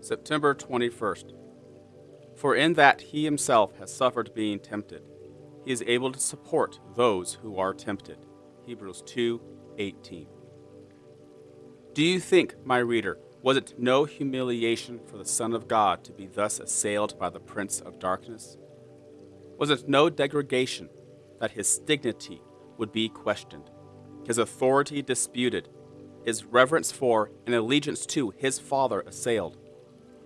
September 21st. For in that he himself has suffered being tempted, he is able to support those who are tempted. Hebrews 2:18. Do you think, my reader, was it no humiliation for the Son of God to be thus assailed by the Prince of Darkness? Was it no degradation that his dignity would be questioned, his authority disputed, his reverence for and allegiance to his Father assailed,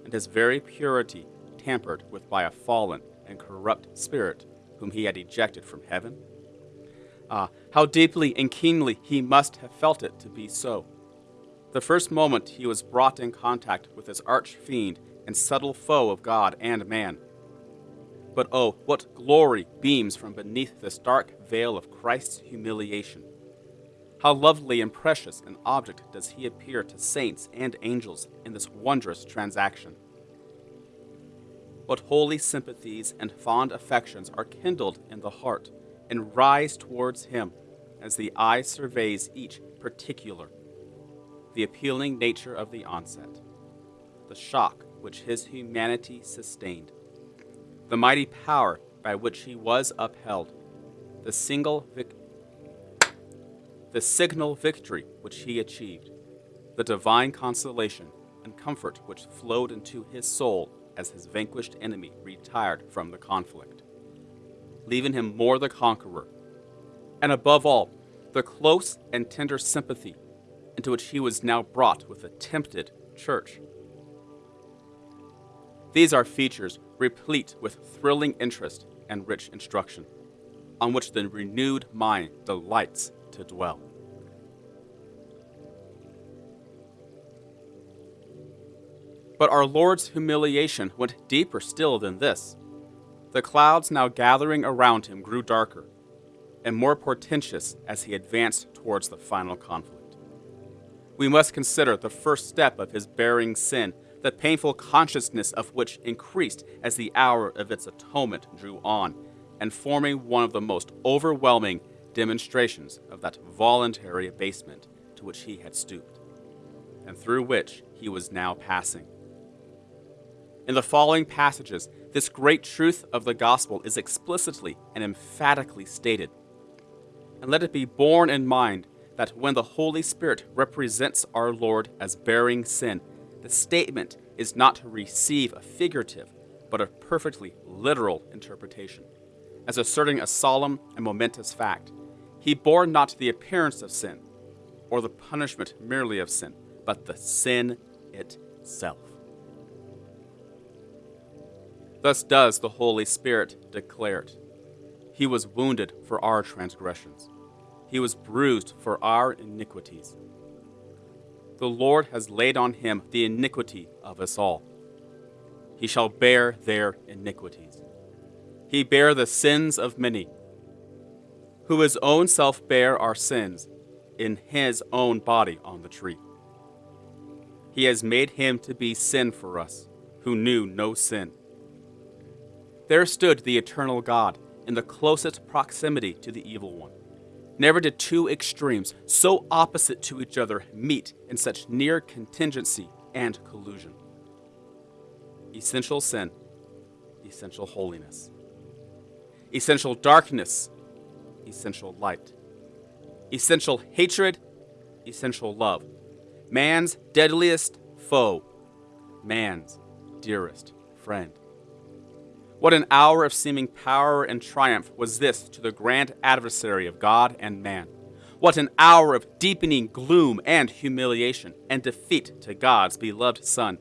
and his very purity tampered with by a fallen and corrupt spirit whom he had ejected from heaven? Ah, how deeply and keenly he must have felt it to be so. The first moment he was brought in contact with this arch fiend and subtle foe of God and man. But oh, what glory beams from beneath this dark veil of Christ's humiliation. How lovely and precious an object does he appear to saints and angels in this wondrous transaction. What holy sympathies and fond affections are kindled in the heart and rise towards him as the eye surveys each particular the appealing nature of the onset, the shock which his humanity sustained, the mighty power by which he was upheld, the single vic- the signal victory which he achieved, the divine consolation and comfort which flowed into his soul as his vanquished enemy retired from the conflict, leaving him more the conqueror, and above all, the close and tender sympathy into which he was now brought with a tempted church. These are features replete with thrilling interest and rich instruction, on which the renewed mind delights to dwell. But our Lord's humiliation went deeper still than this. The clouds now gathering around him grew darker and more portentous as he advanced towards the final conflict we must consider the first step of his bearing sin, the painful consciousness of which increased as the hour of its atonement drew on, and forming one of the most overwhelming demonstrations of that voluntary abasement to which he had stooped, and through which he was now passing. In the following passages, this great truth of the gospel is explicitly and emphatically stated. And let it be borne in mind that when the Holy Spirit represents our Lord as bearing sin, the statement is not to receive a figurative, but a perfectly literal interpretation, as asserting a solemn and momentous fact. He bore not the appearance of sin, or the punishment merely of sin, but the sin itself. Thus does the Holy Spirit declare it. He was wounded for our transgressions he was bruised for our iniquities. The Lord has laid on him the iniquity of us all. He shall bear their iniquities. He bare the sins of many, who his own self bare our sins in his own body on the tree. He has made him to be sin for us, who knew no sin. There stood the eternal God in the closest proximity to the evil one Never did two extremes, so opposite to each other, meet in such near contingency and collusion. Essential sin, essential holiness. Essential darkness, essential light. Essential hatred, essential love. Man's deadliest foe, man's dearest friend. What an hour of seeming power and triumph was this to the grand adversary of God and man. What an hour of deepening gloom and humiliation and defeat to God's beloved Son.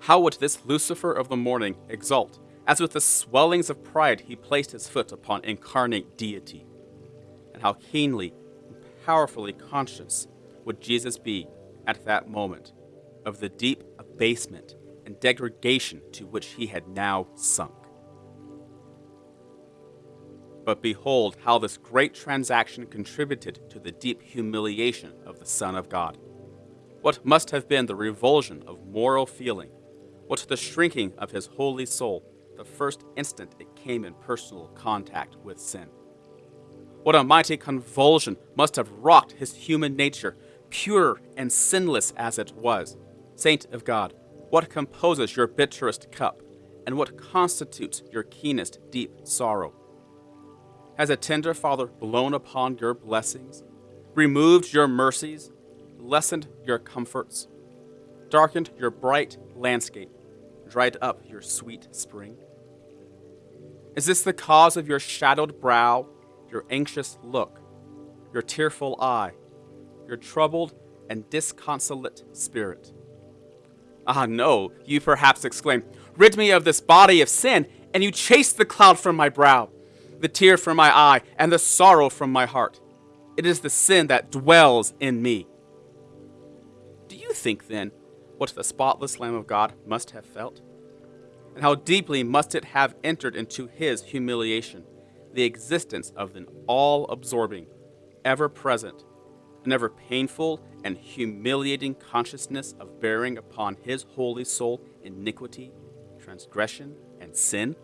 How would this Lucifer of the morning exult, as with the swellings of pride he placed his foot upon incarnate deity? And how keenly and powerfully conscious would Jesus be at that moment of the deep abasement and degradation to which he had now sunk? But behold how this great transaction contributed to the deep humiliation of the Son of God. What must have been the revulsion of moral feeling, what the shrinking of his holy soul the first instant it came in personal contact with sin. What a mighty convulsion must have rocked his human nature, pure and sinless as it was. Saint of God, what composes your bitterest cup, and what constitutes your keenest deep sorrow? Has a tender father blown upon your blessings, removed your mercies, lessened your comforts, darkened your bright landscape, dried up your sweet spring? Is this the cause of your shadowed brow, your anxious look, your tearful eye, your troubled and disconsolate spirit? Ah, no, you perhaps exclaim, Rid me of this body of sin, and you chase the cloud from my brow, the tear from my eye, and the sorrow from my heart. It is the sin that dwells in me. Do you think, then, what the spotless Lamb of God must have felt? And how deeply must it have entered into his humiliation, the existence of an all absorbing, ever present, and ever painful and humiliating consciousness of bearing upon his holy soul iniquity, transgression, and sin?